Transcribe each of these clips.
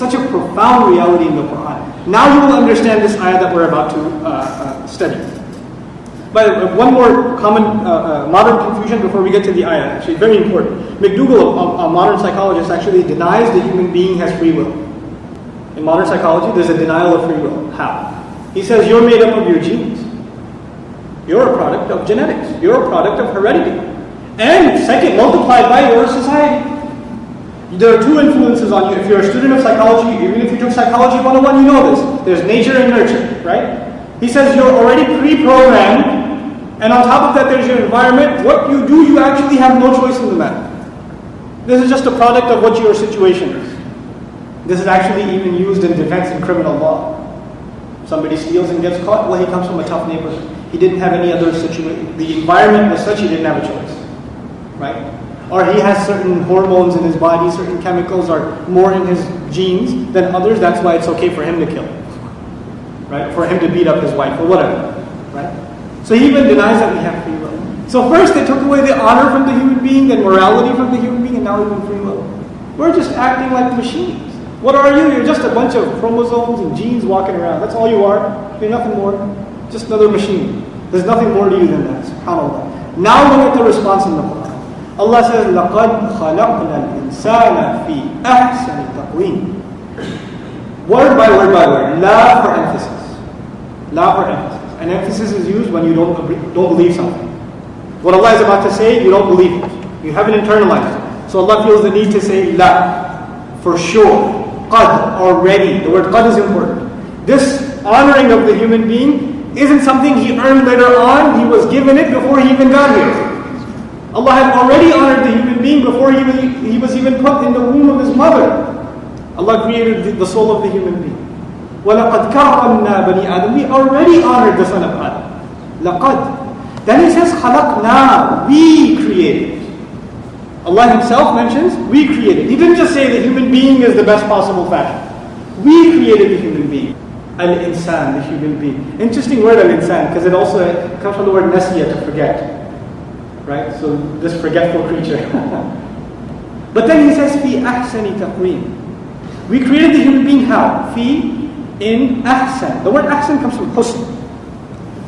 such a profound reality in the Quran. Now you will understand this ayah that we're about to uh, uh, study. But one more common uh, uh, modern confusion before we get to the ayah, actually, very important. McDougall, a, a, modern psychologist, actually denies the human being has free will. In modern psychology, there's a denial of free will. How? He says you're made up of your genes. You're a product of genetics. You're a product of heredity. And second, multiplied by your society. There are two influences on you. If you're a student of psychology, even if you took Psychology 101, you know this. There's nature and nurture, right? He says you're already pre-programmed and on top of that, there's your environment. What you do, you actually have no choice in the matter. This is just a product of what your situation is. This is actually even used in defense in criminal law. Somebody steals and gets caught, well, he comes from a tough neighborhood. He didn't have any other situation. The environment was such he didn't have a choice. Right? Or he has certain hormones in his body, certain chemicals are more in his genes than others. That's why it's okay for him to kill. Right? For him to beat up his wife or whatever. Right? So he even denies that we have free will. So first they took away the honor from the human being, then morality from the human being, and now even free will. We're just acting like machines. What are you? You're just a bunch of chromosomes and genes walking around. That's all you are. You're nothing more. Just another machine. There's nothing more to you than that. SubhanAllah. Now look at the response in the Quran. Allah says, لَقَدْ خَلَقْنَا الْإِنسَانَ فِي أَحْسَنِ تَقْوِيمٍ Word by word by word. La for emphasis. La for emphasis. An emphasis is used when you don't, don't believe something. What Allah is about to say, you don't believe it. You haven't internalized it. So Allah feels the need to say la, for sure. Qad, already. The word qad is important. This honoring of the human being isn't something he earned later on. He was given it before he even got here. Allah had already honored the human being before he was, he was even put in the womb of his mother. Allah created the soul of the human being. وَلَقَدْ كَرَّمْنَا بَنِي آدَمَ We already honored the son of Adam. لَقَدْ Then he says, خَلَقْنَا We created. Allah himself mentions, we created. He didn't just say the human being is the best possible fashion. We created the human being. Al-insan, the human being. Interesting word al-insan, because it also comes from the word nasiya, to forget. Right? So this forgetful creature. but then he says, fi ahsani taqweem. We created the human being how? Fi in ahsan. The word ahsan comes from husn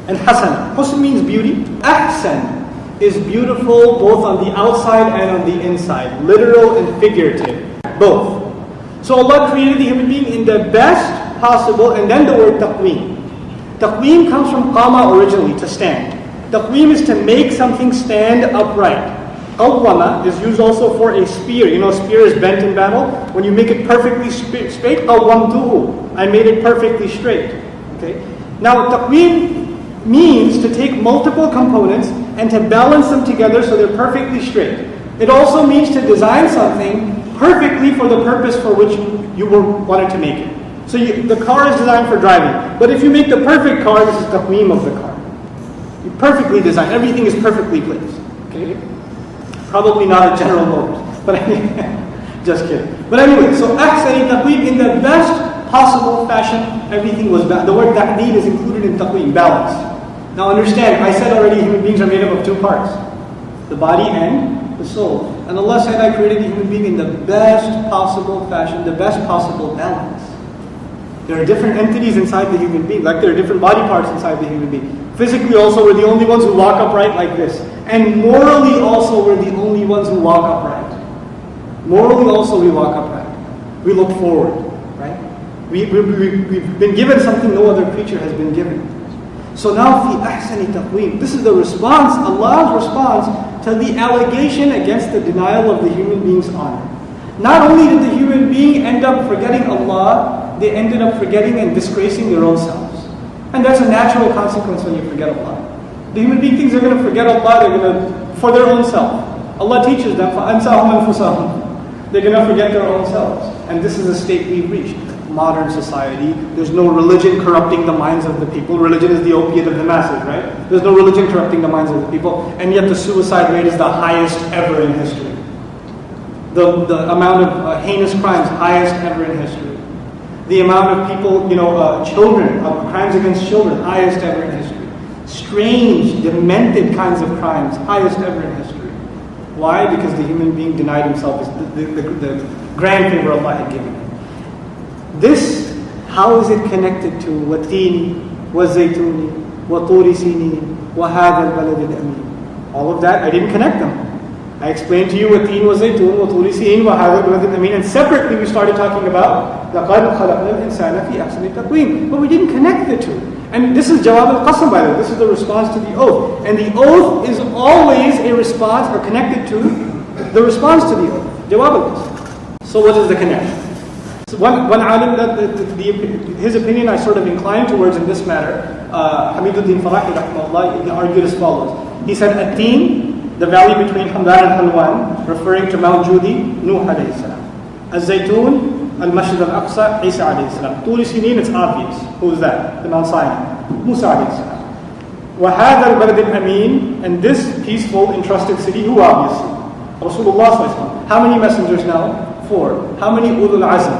and hasan. Husn means beauty. Ahsan is beautiful both on the outside and on the inside, literal and figurative, both. So Allah created the human being in the best possible, and then the word taqweem. Taqweem comes from qama originally, to stand. Taqweem is to make something stand upright. Qawwama is used also for a spear. You know, a spear is bent in battle. When you make it perfectly straight, qawwamtuhu. I made it perfectly straight. Okay. Now, taqweem means to take multiple components and to balance them together so they're perfectly straight. It also means to design something perfectly for the purpose for which you were wanted to make it. So you, the car is designed for driving. But if you make the perfect car, this is taqweem of the car. Perfectly designed. Everything is perfectly placed. Okay. Probably not a General Motors, but just kidding. But anyway, so ahsani taqweem in the best possible fashion, everything was balanced. The word ta'deed is included in taqweem, balance. Now understand, I said already human beings are made up of two parts, the body and the soul. And Allah said I created the human being in the best possible fashion, the best possible balance. There are different entities inside the human being, like there are different body parts inside the human being. Physically also, we're the only ones who walk upright like this. And morally also, we're the only ones who walk upright. Morally also, we walk upright. We look forward, right? We, we, we, we've been given something no other creature has been given. So now, fi ahsani taqweem. This is the response, Allah's response to the allegation against the denial of the human being's honor. Not only did the human being end up forgetting Allah, they ended up forgetting and disgracing their own selves. And that's a natural consequence when you forget Allah. The human being thinks they're going to forget Allah, they're going to, for their own self. Allah teaches them, فَأَنْسَهُمْ أَنفُسَهُمْ They're going to forget their own selves. And this is a state we've reached. Modern society, there's no religion corrupting the minds of the people. Religion is the opiate of the masses, right? There's no religion corrupting the minds of the people. And yet the suicide rate is the highest ever in history. The, the amount of uh, heinous crimes, highest ever in history. the amount of people, you know, uh, children, uh, crimes against children, highest ever in history. Strange, demented kinds of crimes, highest ever in history. Why? Because the human being denied himself the, the, the, the grand favor Allah had given him. This, how is it connected to watin, wa zaytuni, wa turi sini, wa al-balad al-amin? All of that, I didn't connect them. I explained to you what teen was zaytun, what turi siin, wa hadha baladin amin. And separately we started talking about لَقَدْ خَلَقْنَا الْإِنسَانَ فِي أَحْسَنِ تَقْوِيمٍ. But we didn't connect the two. And this is jawab al-qasam by the way. This is the response to the oath. And the oath is always a response or connected to the response to the oath. Jawab al-qasam. So what is the connection? So one, one alim, that the, the, the, his opinion I sort of inclined towards in this matter, uh, Hamiduddin Farahi rahimahullah, he argued as follows. He said, At-teen, the valley between Hamdan and Halwan, referring to Mount Judi, Nuh alayhi salam. Az-Zaytun, Al-Masjid al-Aqsa, Isa alayhi salam. Turi Sinin, it's obvious. Who is that? The Mount Sinai. Musa alayhi salam. وهذا البلد الأمين and this peaceful entrusted city who obviously Rasulullah sallallahu alaihi wasallam. How many messengers now? Four. How many ulul azm?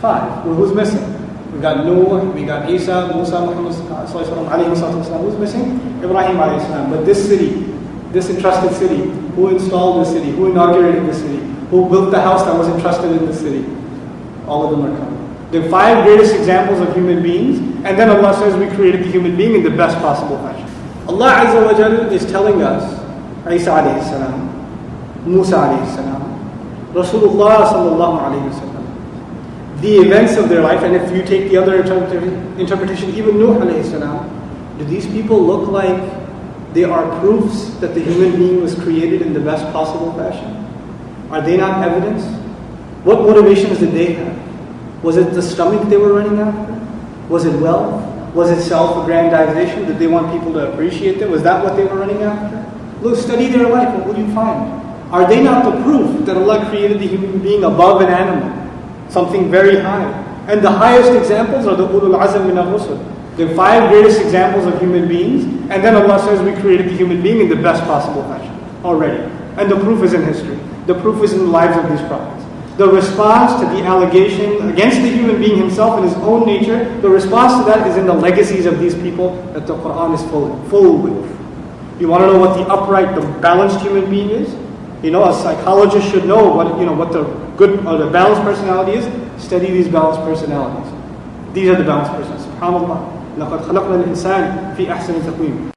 Five. Well, who's missing? We got Noah, we got Isa, Musa, Muhammad sallallahu alaihi wasallam. Who's missing? Ibrahim alayhi salam. But this city, this entrusted city, who installed the city? Who inaugurated the city? Who built the house that was entrusted in the city? All of them are coming. The five greatest examples of human beings, and then Allah says we created the human being in the best possible fashion. Allah Azza wa Jal is telling us, Isa alayhi salam, Musa alayhi salam, Rasulullah sallallahu alayhi wa the events of their life, and if you take the other interpretation, even Nuh alayhi salam, do these people look like they are proofs that the human being was created in the best possible fashion? Are they not evidence? What motivations did they have? Was it the stomach they were running after? Was it wealth? Was it self-aggrandization? Did they want people to appreciate them? Was that what they were running after? Look, study their life. What will you find? Are they not the proof that Allah created the human being above an animal? Something very high. And the highest examples are the ulul azm min al-rusul. The five greatest examples of human beings. And then Allah says we created the human being in the best possible fashion already. And the proof is in history. The proof is in the lives of these prophets. The response to the allegation against the human being himself and his own nature, the response to that is in the legacies of these people that the Quran is full, full with. You want to know what the upright, the balanced human being is? You know, a psychologist should know what you know what the good or the balanced personality is. Study these balanced personalities. These are the balanced persons. SubhanAllah. لقد خلقنا الإنسان في أحسن تقويم.